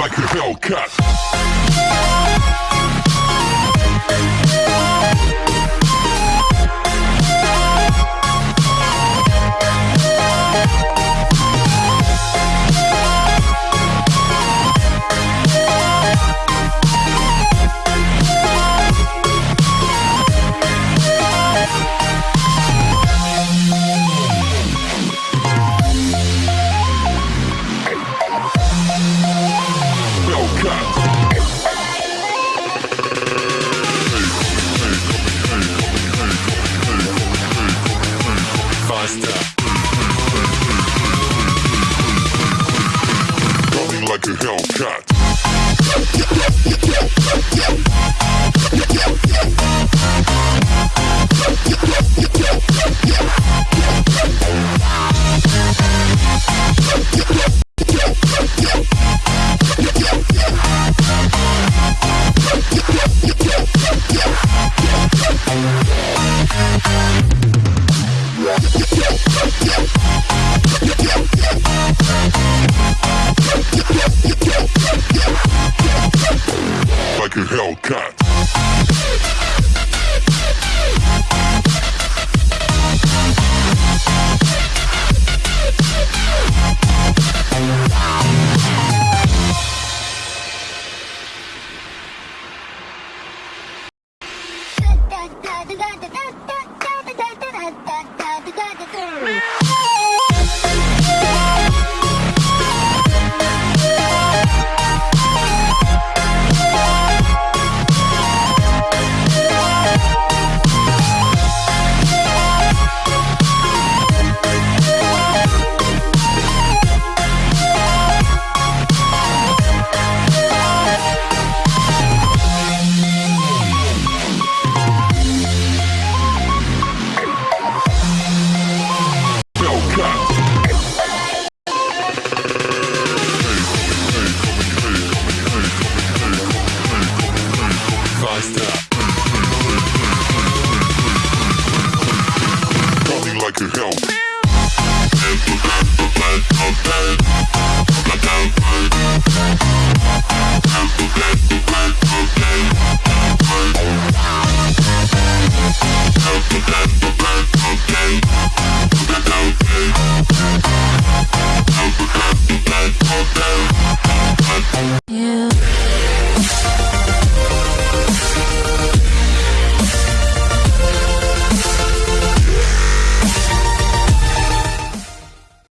Like a. Hellcat. Hellcat. A Coming like